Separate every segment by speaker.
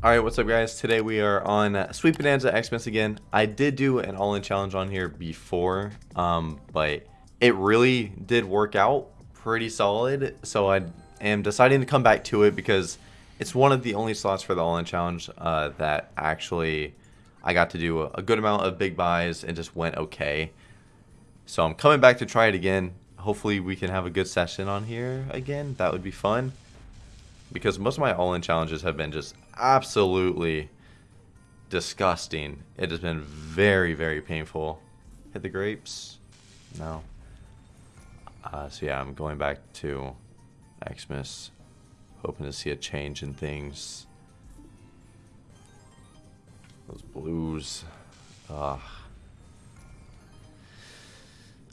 Speaker 1: Alright, what's up guys? Today we are on Sweet Bonanza Xmas again. I did do an all-in challenge on here before, um, but it really did work out pretty solid. So I am deciding to come back to it because it's one of the only slots for the all-in challenge uh, that actually I got to do a good amount of big buys and just went okay. So I'm coming back to try it again. Hopefully we can have a good session on here again. That would be fun because most of my all-in challenges have been just absolutely disgusting. It has been very, very painful. Hit the grapes? No. Uh, so yeah, I'm going back to Xmas, hoping to see a change in things. Those blues. Ugh.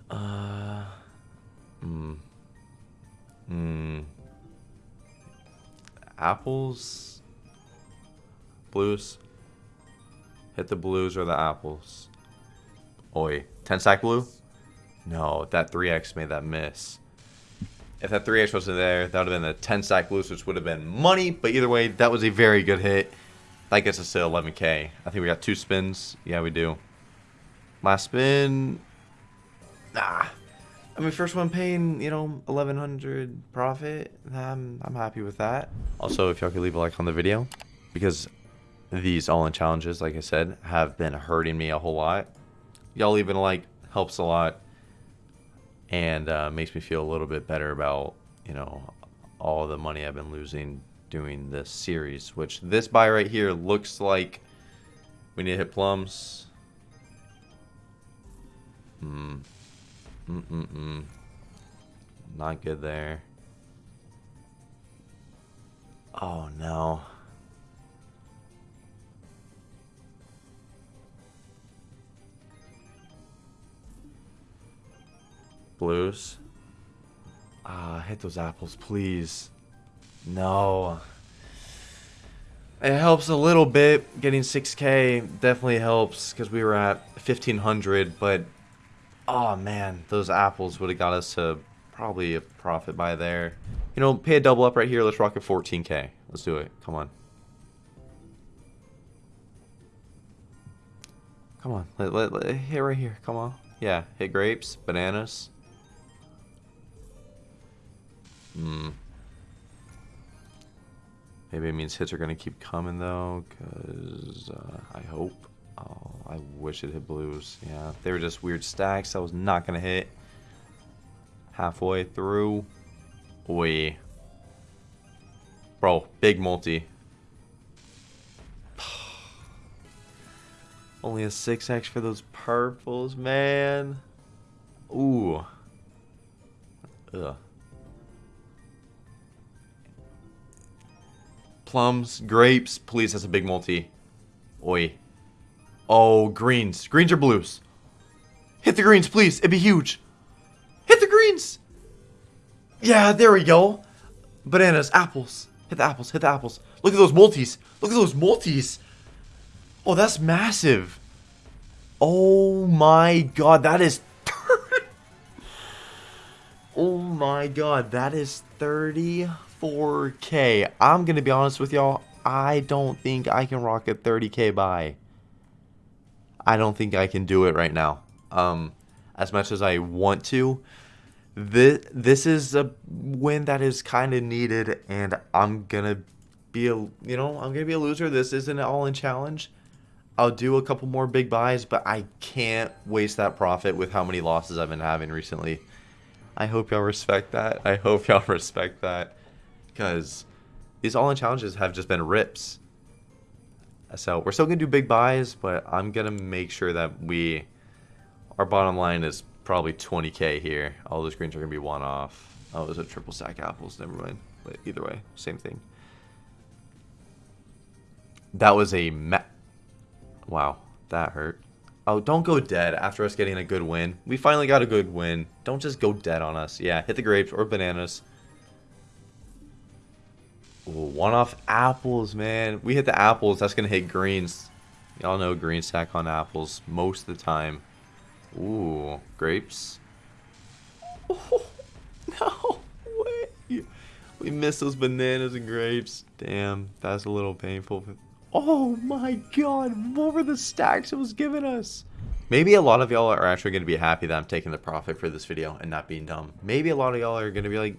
Speaker 1: Uh. Hmm. Hmm apples, blues. Hit the blues or the apples. Oi, 10 stack blue? No, that 3x made that miss. If that 3x wasn't there, that would have been the 10 stack blues, which would have been money. But either way, that was a very good hit. That gets us to 11k. I think we got two spins. Yeah, we do. Last spin. Nah. I mean, first one paying, you know, 1100 profit. I'm, I'm happy with that. Also, if y'all could leave a like on the video, because these all-in challenges, like I said, have been hurting me a whole lot. Y'all leaving a like helps a lot and uh, makes me feel a little bit better about, you know, all the money I've been losing doing this series, which this buy right here looks like we need to hit plums. Hmm. Mm-mm-mm. Not good there. Oh, no. Blues. Ah, hit those apples, please. No. It helps a little bit. Getting 6k definitely helps because we were at 1500, but Oh man, those apples would have got us to probably a profit by there. You know, pay a double up right here. Let's rock at 14k. Let's do it. Come on. Come on. Let, let, let, hit right here. Come on. Yeah, hit grapes, bananas. Hmm. Maybe it means hits are going to keep coming, though, because uh, I hope. Oh, I wish it hit blues. Yeah, they were just weird stacks. I was not going to hit. Halfway through. Oi. Bro, big multi. Only a 6x for those purples, man. Ooh. Ugh. Plums, grapes. Please, that's a big multi. Oi. Oh, greens. Greens or blues? Hit the greens, please. It'd be huge. Hit the greens. Yeah, there we go. Bananas, apples. Hit the apples, hit the apples. Look at those multis. Look at those multis. Oh, that's massive. Oh my god, that is... oh my god, that is 34k. I'm going to be honest with y'all. I don't think I can rock a 30k buy. I don't think I can do it right now. Um, as much as I want to, this this is a win that is kind of needed, and I'm gonna be a you know I'm gonna be a loser. This isn't an all-in challenge. I'll do a couple more big buys, but I can't waste that profit with how many losses I've been having recently. I hope y'all respect that. I hope y'all respect that, because these all-in challenges have just been rips. So we're still going to do big buys, but I'm going to make sure that we, our bottom line is probably 20k here. All those greens are going to be one off. Oh, those are triple stack apples. Never mind. But either way, same thing. That was a ma Wow, that hurt. Oh, don't go dead after us getting a good win. We finally got a good win. Don't just go dead on us. Yeah, hit the grapes or bananas. One off apples, man. We hit the apples. That's going to hit greens. Y'all know green stack on apples most of the time. Ooh, grapes. Oh, no way. We missed those bananas and grapes. Damn, that's a little painful. Oh my god, what were the stacks it was giving us? Maybe a lot of y'all are actually going to be happy that I'm taking the profit for this video and not being dumb. Maybe a lot of y'all are going to be like,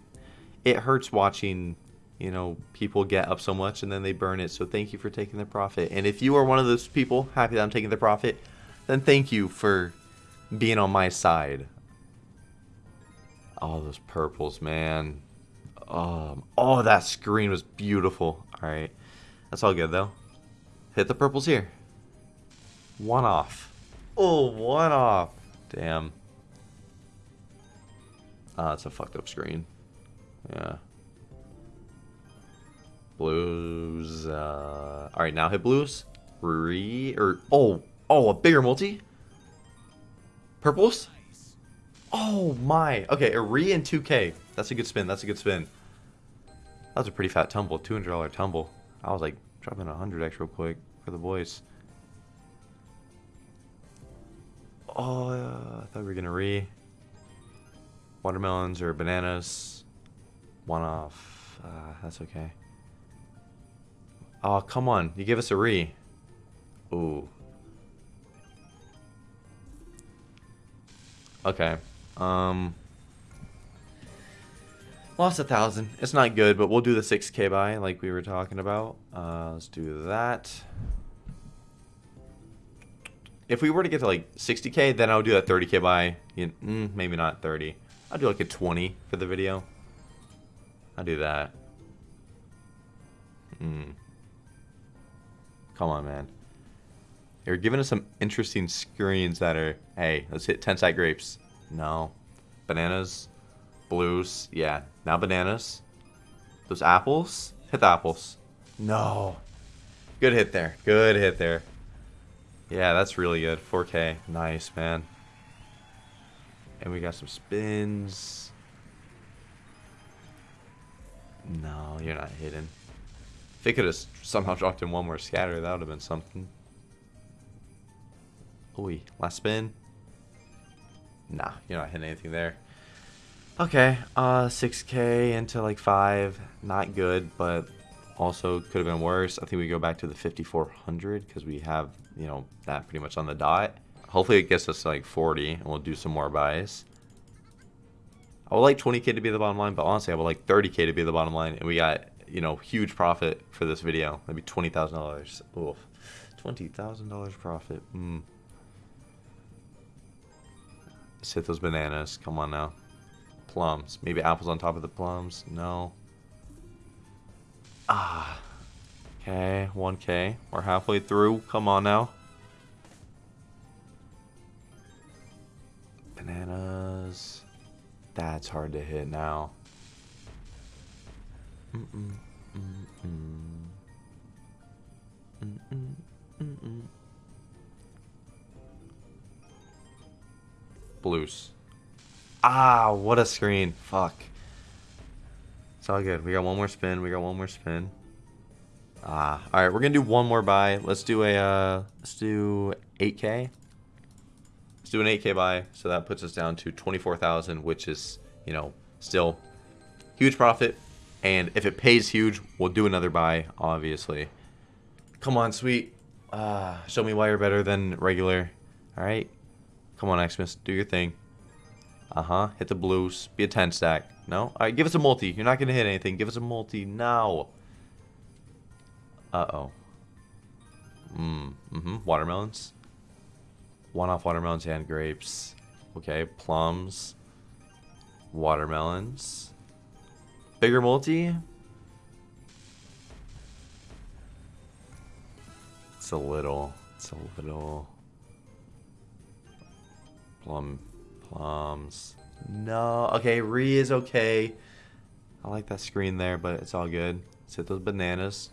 Speaker 1: it hurts watching, you know, people get up so much and then they burn it. So thank you for taking the profit. And if you are one of those people happy that I'm taking the profit, then thank you for being on my side. Oh, those purples, man. Um, oh, that screen was beautiful. All right. That's all good, though. Hit the purples here. One off. Oh, one off. Damn. Ah, it's a fucked up screen. Yeah. Blues. Uh, all right, now hit blues. Re or oh oh a bigger multi. Purples. Oh my. Okay, a re and 2K. That's a good spin. That's a good spin. That was a pretty fat tumble. $200 tumble. I was like dropping a 100x real quick for the boys. Oh, uh, I thought we were gonna re. Watermelons or bananas. One off. Uh, that's okay. Oh, come on. You give us a re. Ooh. Okay. Um. Lost a thousand. It's not good, but we'll do the 6k buy like we were talking about. Uh, let's do that. If we were to get to like 60k, then I would do that 30k buy. mm, maybe not 30. I'll do like a 20 for the video. I'll do that. Hmm. Come on, man. You're giving us some interesting screens that are, hey, let's hit 10 side grapes. No. Bananas. Blues. Yeah. Now bananas. Those apples. Hit the apples. No. Good hit there. Good hit there. Yeah, that's really good. 4K. Nice, man. And we got some spins. No, you're not hidden. They could have somehow dropped in one more scatter, that would have been something. Ooh, last spin. Nah, you're not hitting anything there. Okay, uh, 6k into like 5. Not good, but also could have been worse. I think we go back to the 5400 because we have, you know, that pretty much on the dot. Hopefully it gets us like 40 and we'll do some more buys. I would like 20k to be the bottom line, but honestly, I would like 30k to be the bottom line, and we got you know huge profit for this video. Maybe twenty thousand dollars. Oof, twenty thousand dollars profit. Hmm. Let's hit those bananas. Come on now. Plums. Maybe apples on top of the plums. No. Ah. Okay, 1k. We're halfway through. Come on now. Bananas. That's hard to hit now. Blues. Ah, what a screen. Fuck. It's all good. We got one more spin. We got one more spin. Ah, all right. We're gonna do one more buy. Let's do a uh, let's do 8k. Let's do an 8K buy. So that puts us down to 24,000, which is, you know, still huge profit. And if it pays huge, we'll do another buy, obviously. Come on, sweet. Uh, show me why you're better than regular. All right. Come on, Xmas. Do your thing. Uh-huh. Hit the blues. Be a 10 stack. No? All right, give us a multi. You're not going to hit anything. Give us a multi now. Uh-oh. Mm, mm-hmm. Watermelons. One off watermelons and grapes. Okay, plums. Watermelons. Bigger multi? It's a little. It's a little. Plum. Plums. No. Okay, re is okay. I like that screen there, but it's all good. Let's hit those bananas.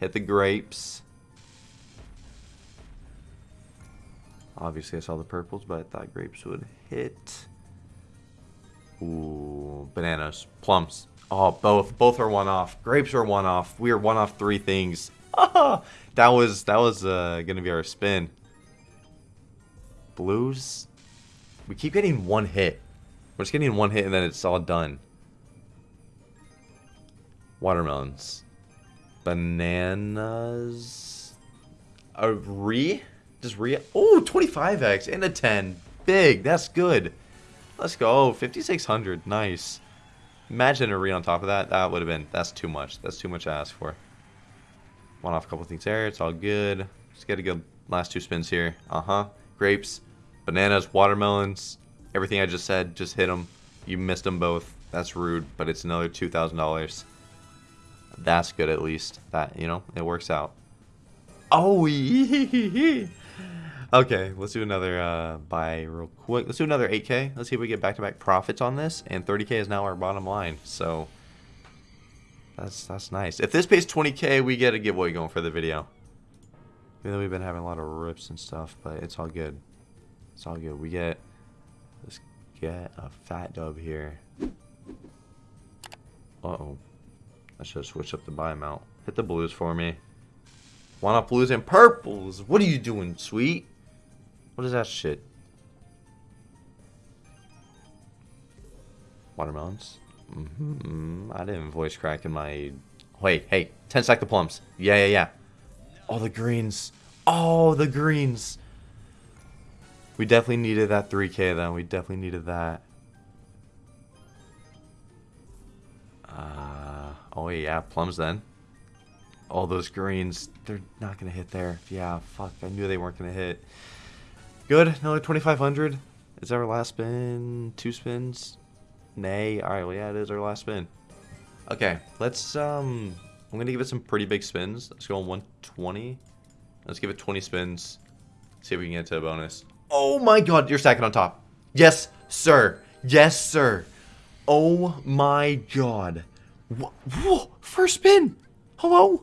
Speaker 1: Hit the grapes. Obviously, I saw the purples, but I thought grapes would hit. Ooh, bananas, plums. Oh, both. Both are one off. Grapes are one off. We are one off three things. that was that was uh, gonna be our spin. Blues. We keep getting one hit. We're just getting one hit and then it's all done. Watermelons. Bananas. A re? Just re? Oh, 25x and a 10. Big. That's good. Let's go. 5,600. Nice. Imagine a re on top of that. That would have been. That's too much. That's too much to ask for. One off a couple things there. It's all good. Just get a good last two spins here. Uh-huh. Grapes, bananas, watermelons. Everything I just said, just hit them. You missed them both. That's rude, but it's another $2,000. That's good at least. That, you know, it works out. Oh, Okay, let's do another uh, buy real quick. Let's do another 8K. Let's see if we get back-to-back -back profits on this. And 30K is now our bottom line. So that's that's nice. If this pays 20K, we get a giveaway going for the video. Even though we've been having a lot of rips and stuff, but it's all good. It's all good. We get let's get a fat dub here. Uh-oh. I should have switched up the buy amount. Hit the blues for me. Why not blues and purples? What are you doing, sweet? What is that shit? Watermelons? Mm -hmm. I didn't voice crack in my... Wait, hey, 10 stack the plums. Yeah, yeah, yeah. All the greens. Oh, the greens. We definitely needed that 3k, though. We definitely needed that. Uh, oh, yeah, plums then. All those greens, they're not going to hit there. Yeah, fuck, I knew they weren't going to hit. Good. Another 2,500. Is that our last spin? Two spins? Nay. Alright, well, yeah, it is our last spin. Okay, let's, um... I'm to give it some pretty big spins. Let's go on 120. Let's give it 20 spins. See if we can get to a bonus. Oh my god, you're stacking on top. Yes, sir. Yes, sir. Oh my god. Whoa, first spin. Hello?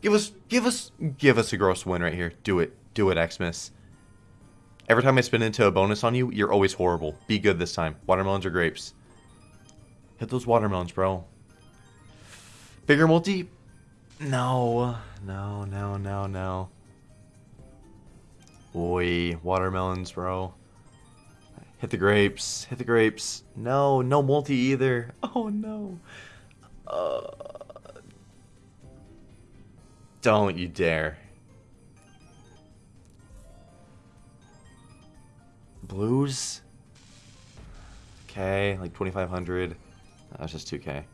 Speaker 1: Give us, give us, give us a gross win right here. Do it. Do it, Xmas. Every time I spin into a bonus on you, you're always horrible. Be good this time. Watermelons or grapes? Hit those watermelons, bro. Bigger multi? No. No, no, no, no. Oi, watermelons, bro. Hit the grapes. Hit the grapes. No, no multi either. Oh, no. Uh, don't you dare. Blues? Okay, like 2,500. That's just 2k.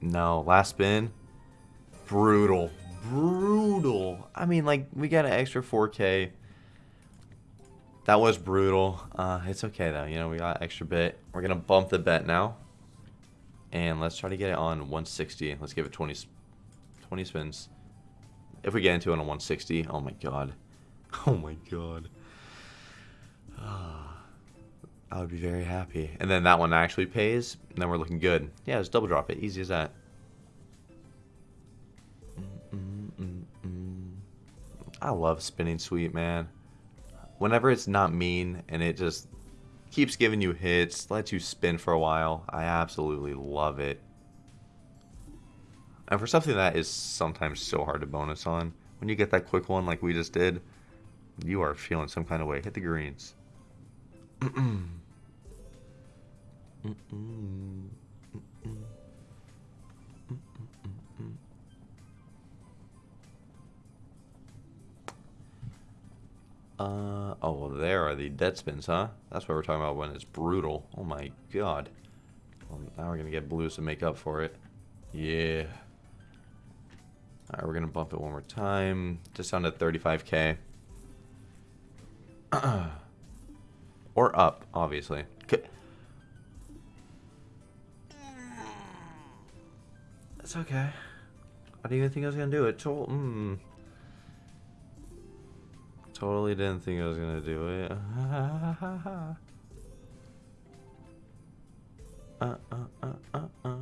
Speaker 1: No, last spin. Brutal. Brutal. I mean, like, we got an extra 4k. That was brutal. Uh, it's okay, though. You know, we got extra bit. We're going to bump the bet now. And let's try to get it on 160. Let's give it 20, 20 spins. If we get into it on 160, oh my god. Oh my god. Ah. I would be very happy. And then that one actually pays, and then we're looking good. Yeah, just double drop it. Easy as that. I love spinning sweet, man. Whenever it's not mean and it just keeps giving you hits, lets you spin for a while, I absolutely love it. And for something that is sometimes so hard to bonus on, when you get that quick one like we just did, you are feeling some kind of way. Hit the greens. Uh, oh, well, there are the dead spins, huh? That's what we're talking about when it's brutal. Oh my god. Well, now we're to get blues to make up for it. Yeah. Alright, we're to bump it one more time. Just down to 35k. or up, obviously. It's okay. I didn't even think I was gonna do it. Mm. Totally didn't think I was gonna do it. uh, uh, uh, uh, uh.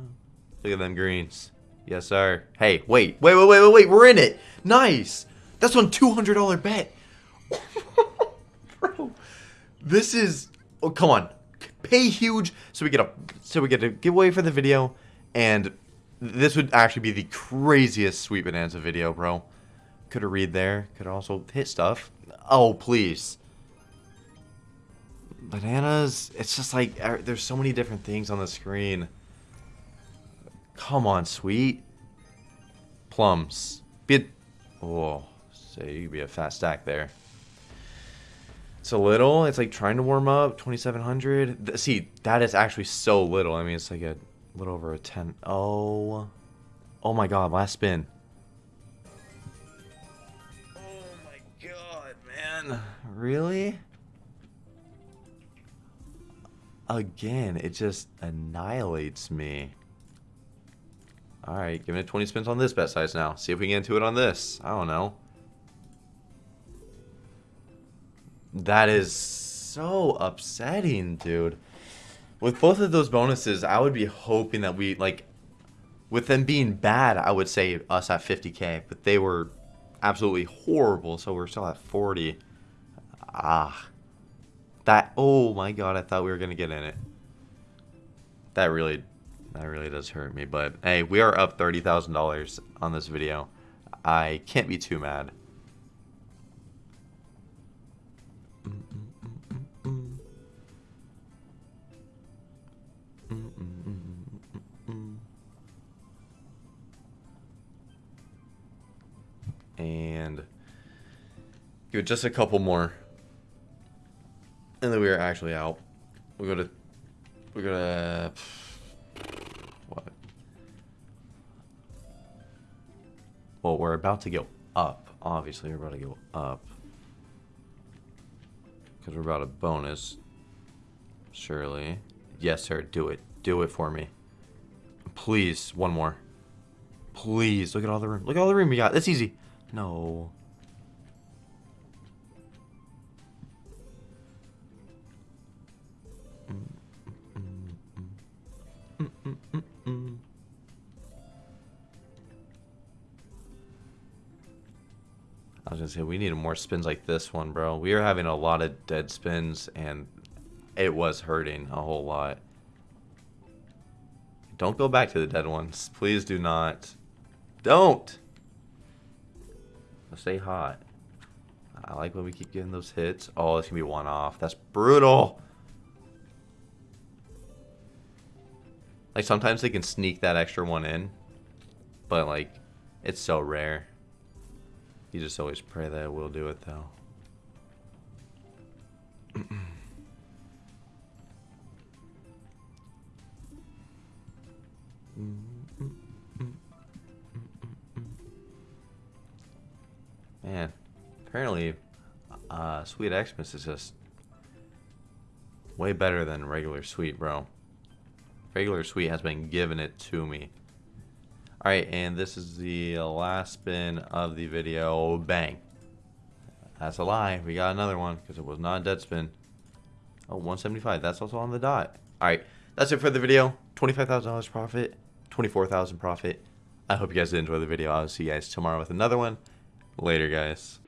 Speaker 1: Look at them greens. Yes, sir. Hey, wait, wait, wait, wait, wait, wait. We're in it. Nice. That's one $200 bet. This is. Oh, come on. Pay huge so we get a so we get a giveaway for the video and this would actually be the craziest Sweet Bonanza video, bro. Could have read there. Could also hit stuff. Oh, please. Bananas, it's just like, er, there's so many different things on the screen. Come on, sweet. Plums. Be a... Oh, say you be a fat stack there. It's a little. It's like trying to warm up. 2,700. See, that is actually so little. I mean, it's like a little over a 10. Oh. Oh my god, last spin. Oh my god, man. Really? Again, it just annihilates me. Alright, giving it 20 spins on this bet size now. See if we can get into it on this. I don't know. That is so upsetting, dude. With both of those bonuses, I would be hoping that we, like, with them being bad, I would say us at 50k, but they were absolutely horrible, so we're still at 40. Ah. That, oh my god, I thought we were going to get in it. That really, that really does hurt me, but hey, we are up $30,000 on this video. I can't be too mad. And give it just a couple more. And then we are actually out. We go to we go to what? Well, we're about to go up. Obviously, we're about to go up. Because we're about a bonus. Surely. Yes, sir. Do it. Do it for me. Please. One more. Please. Look at all the room. Look at all the room we got. That's easy. No. I was gonna say we needed more spins like this one, bro. We are having a lot of dead spins, and it was hurting a whole lot. Don't go back to the dead ones. Please do not. Don't! Stay hot. I like when we keep getting those hits. Oh, it's gonna be one off. That's brutal! Like, sometimes they can sneak that extra one in. But, like, it's so rare. You just always pray that it will do it, though. Man, apparently, uh, Sweet Xmas is just way better than regular Sweet, bro. Regular Sweet has been giving it to me. Alright, and this is the last spin of the video. Bang. That's a lie. We got another one because it was not a dead spin. Oh, 175. That's also on the dot. Alright, that's it for the video. $25,000 profit. 24000 profit. I hope you guys did enjoy the video. I'll see you guys tomorrow with another one. Later, guys.